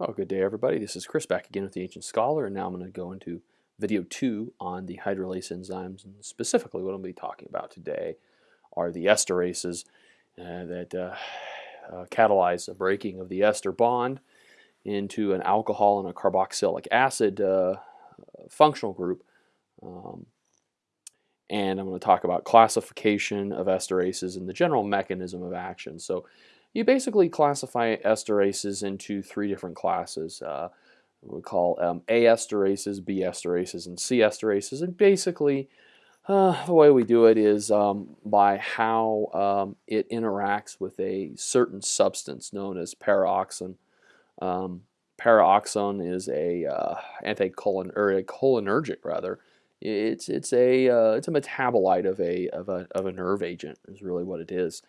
Oh, good day everybody. This is Chris back again with the Ancient Scholar and now I'm going to go into video 2 on the hydrolase enzymes and specifically what I'm going to be talking about today are the esterases uh, that uh, uh, catalyze the breaking of the ester bond into an alcohol and a carboxylic acid uh, functional group um, and I'm going to talk about classification of esterases and the general mechanism of action. So you basically classify esterases into three different classes. Uh, we call um, A esterases, B esterases, and C esterases. And basically, uh, the way we do it is um, by how um, it interacts with a certain substance known as paraoxon. Um, paraoxon is a uh, anticholin or a cholinergic rather. It's it's a uh, it's a metabolite of a of a of a nerve agent is really what it is.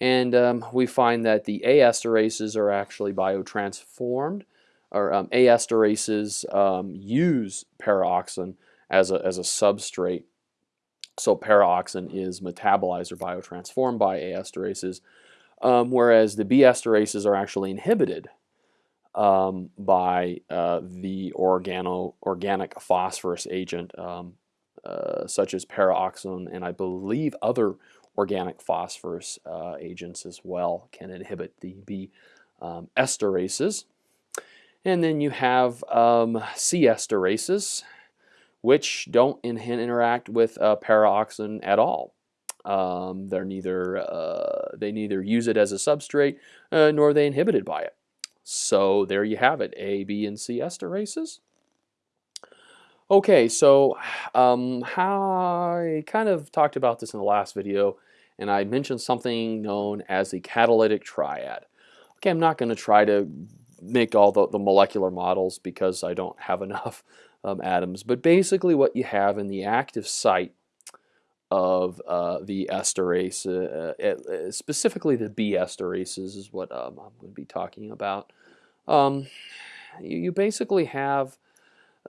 And um, we find that the A esterases are actually biotransformed, or um, A esterases um, use paraoxon as a, as a substrate. So paraoxon is metabolized or biotransformed by A esterases, um, whereas the B esterases are actually inhibited um, by uh, the organo organic phosphorus agent um, uh, such as paraoxon and I believe other organic phosphorus uh, agents as well can inhibit the B um, esterases. And then you have um, C esterases, which don't in interact with uh, paraoxon at all. Um, they're neither uh, they neither use it as a substrate uh, nor are they inhibited by it. So there you have it, A, B, and C esterases. Okay, so um, how I kind of talked about this in the last video, and I mentioned something known as the catalytic triad. Okay, I'm not going to try to make all the, the, molecular models because I don't have enough um, atoms, but basically what you have in the active site of uh, the esterase, uh, uh, specifically the B esterases is what um, I'm going to be talking about. Um, you, you basically have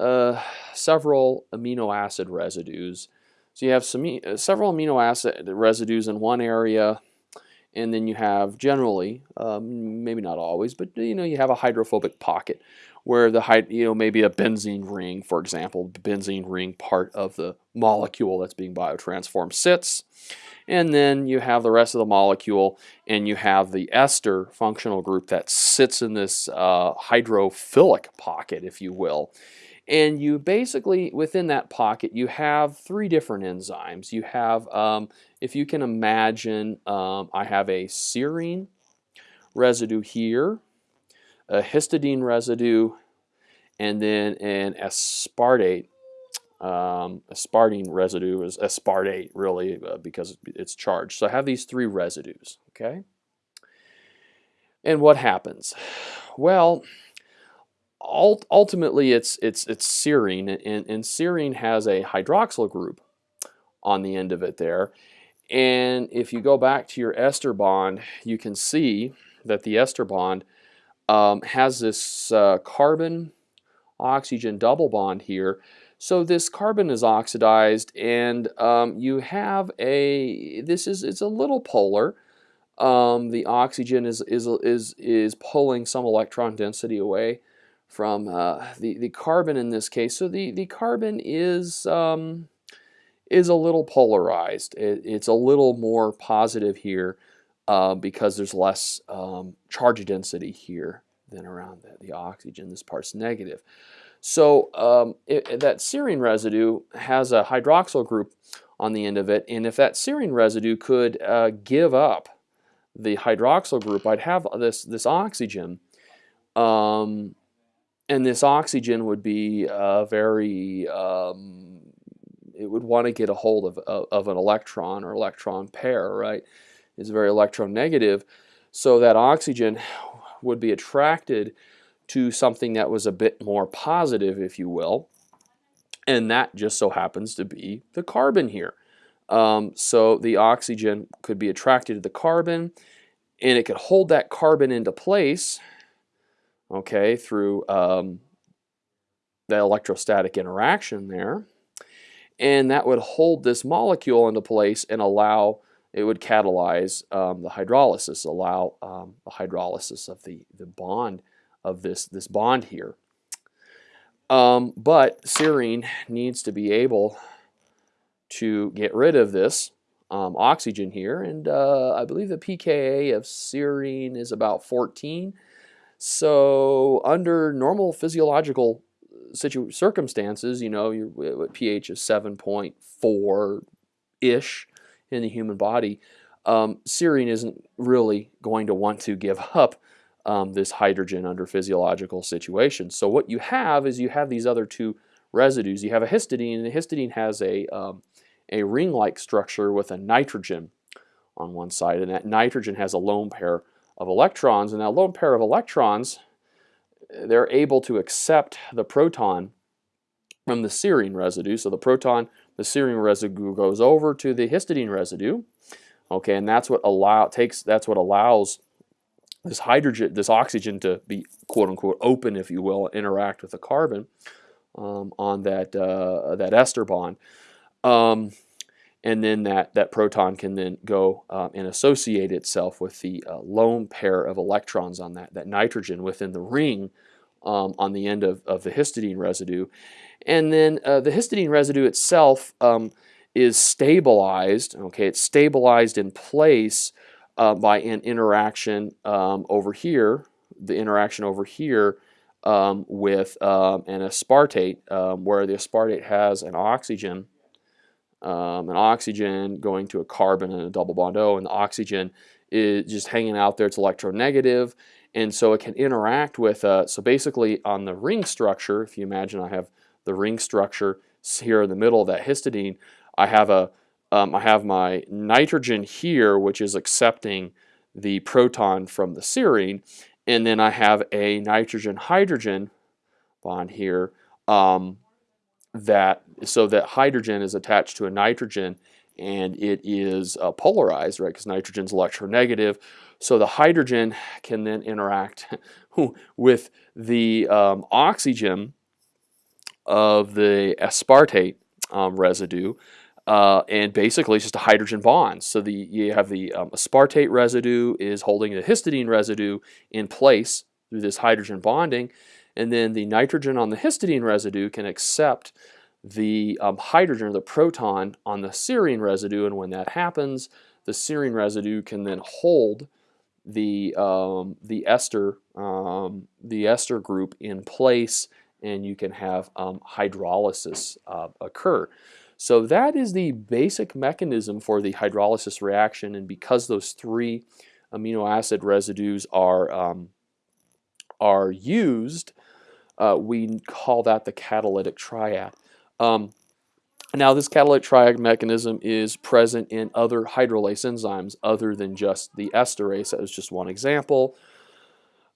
uh, several amino acid residues. So you have some, uh, several amino acid residues in one area and then you have generally, um, maybe not always, but you know you have a hydrophobic pocket where the you know maybe a benzene ring, for example, benzene ring part of the molecule that's being biotransformed sits, and then you have the rest of the molecule, and you have the ester functional group that sits in this uh, hydrophilic pocket, if you will. And you basically, within that pocket, you have three different enzymes. You have, um, if you can imagine, um, I have a serine residue here, a histidine residue, and then an aspartate. Um, aspartine residue is aspartate, really, uh, because it's charged. So I have these three residues, okay? And what happens? Well, ultimately it's it's it's serine and, and serine has a hydroxyl group on the end of it there. And if you go back to your ester bond you can see that the ester bond um, has this uh, carbon oxygen double bond here. So this carbon is oxidized and um, you have a this is it's a little polar. Um, the oxygen is, is, is, is pulling some electron density away from uh, the, the carbon in this case. So the, the carbon is, um, is a little polarized. It, it's a little more positive here uh, because there's less um, charge density here than around the, the oxygen. This part's negative. So um, it, that serine residue has a hydroxyl group on the end of it, and if that serine residue could uh, give up the hydroxyl group, I'd have this, this oxygen um, and this oxygen would be uh, very, um, it would want to get a hold of, of, of, an electron or electron pair, right? It's very electronegative. So that oxygen would be attracted to something that was a bit more positive, if you will. And that just so happens to be the carbon here. Um, so the oxygen could be attracted to the carbon and it could hold that carbon into place okay, through um, the electrostatic interaction there. And that would hold this molecule into place and allow, it would catalyze um, the hydrolysis, allow um, the hydrolysis of the, the bond of this, this bond here. Um, but serine needs to be able to get rid of this um, oxygen here, and uh, I believe the pKa of serine is about 14. So under normal physiological circumstances, you know, your pH is 7.4-ish in the human body, um, serine isn't really going to want to give up um, this hydrogen under physiological situations. So what you have is you have these other two residues. You have a histidine, and the histidine has a, um, a ring-like structure with a nitrogen on one side, and that nitrogen has a lone pair of electrons, and that lone pair of electrons, they're able to accept the proton from the serine residue. So the proton, the serine residue goes over to the histidine residue, okay, and that's what allow takes that's what allows this hydrogen, this oxygen to be quote unquote open, if you will, interact with the carbon um, on that uh, that ester bond. Um, and then that, that proton can then go uh, and associate itself with the uh, lone pair of electrons on that, that nitrogen within the ring um, on the end of, of the histidine residue. And then uh, the histidine residue itself um, is stabilized, okay, it's stabilized in place uh, by an interaction um, over here, the interaction over here um, with um, an aspartate, um, where the aspartate has an oxygen, um, an oxygen going to a carbon and a double bond O, and the oxygen is just hanging out there, it's electronegative, and so it can interact with, uh, so basically on the ring structure, if you imagine I have the ring structure here in the middle of that histidine, I have a um, I have my nitrogen here, which is accepting the proton from the serine, and then I have a nitrogen-hydrogen bond here um, that so that hydrogen is attached to a nitrogen and it is uh, polarized, right? Because nitrogen is electronegative. So the hydrogen can then interact with the um, oxygen of the aspartate um, residue uh, and basically it's just a hydrogen bond. So the you have the um, aspartate residue is holding the histidine residue in place through this hydrogen bonding, and then the nitrogen on the histidine residue can accept the um, hydrogen or the proton on the serine residue, and when that happens, the serine residue can then hold the um, the ester um, the ester group in place, and you can have um, hydrolysis uh, occur. So that is the basic mechanism for the hydrolysis reaction and because those three amino acid residues are, um, are used, uh, we call that the catalytic triad. Um, now this catalytic triad mechanism is present in other hydrolase enzymes other than just the esterase. That was just one example.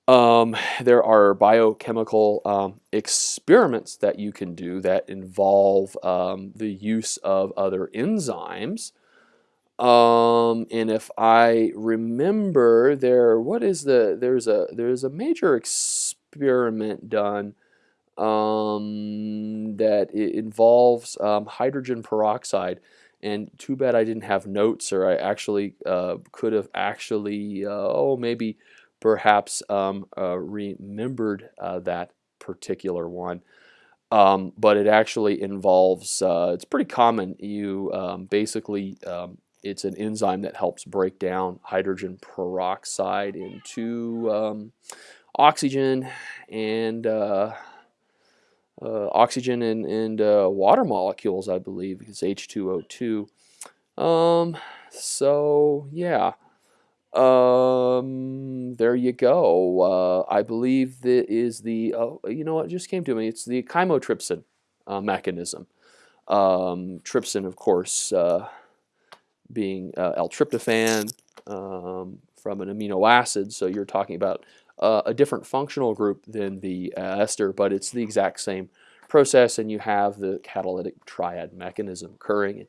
Um, there are biochemical um, experiments that you can do that involve um, the use of other enzymes. Um, and if I remember, there what is the there's a there's a major experiment done um, that involves um, hydrogen peroxide. And too bad I didn't have notes, or I actually uh, could have actually uh, oh maybe perhaps um, uh, remembered uh, that particular one. Um, but it actually involves, uh, it's pretty common, you um, basically, um, it's an enzyme that helps break down hydrogen peroxide into oxygen and uh, uh, oxygen and, and uh, water molecules, I believe, it's H2O2. Um, so, yeah. Um, there you go. Uh, I believe that is the, oh, you know what just came to me. It's the chymotrypsin uh, mechanism. Um, trypsin, of course, uh, being L-tryptophan um, from an amino acid. So you're talking about uh, a different functional group than the uh, ester, but it's the exact same process and you have the catalytic triad mechanism occurring.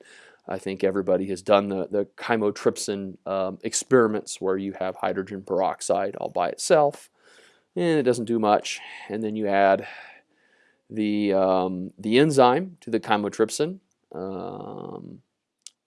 I think everybody has done the, the chymotrypsin um, experiments where you have hydrogen peroxide all by itself and it doesn't do much. And then you add the, um, the enzyme to the chymotrypsin um,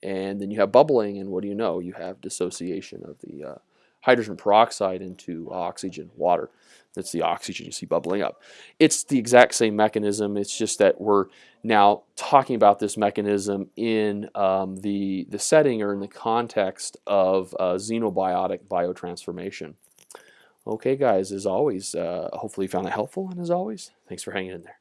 and then you have bubbling and what do you know? You have dissociation of the uh, hydrogen peroxide into oxygen, water. That's the oxygen you see bubbling up. It's the exact same mechanism. It's just that we're now talking about this mechanism in um, the, the setting or in the context of uh, xenobiotic biotransformation. Okay, guys, as always, uh, hopefully you found it helpful, and as always, thanks for hanging in there.